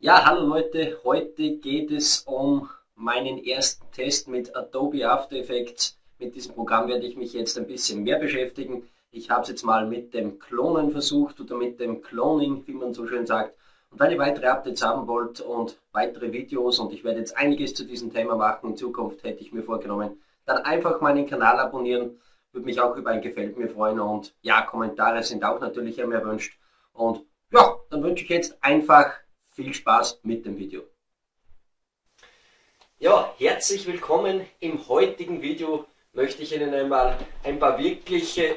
Ja, hallo Leute, heute geht es um meinen ersten Test mit Adobe After Effects. Mit diesem Programm werde ich mich jetzt ein bisschen mehr beschäftigen. Ich habe es jetzt mal mit dem Klonen versucht oder mit dem Cloning, wie man so schön sagt. Und wenn ihr weitere Updates haben wollt und weitere Videos und ich werde jetzt einiges zu diesem Thema machen in Zukunft, hätte ich mir vorgenommen, dann einfach meinen Kanal abonnieren. Würde mich auch über ein Gefällt mir freuen und ja, Kommentare sind auch natürlich immer erwünscht. Und ja, dann wünsche ich jetzt einfach viel Spaß mit dem Video. Ja, herzlich willkommen. Im heutigen Video möchte ich Ihnen einmal ein paar wirkliche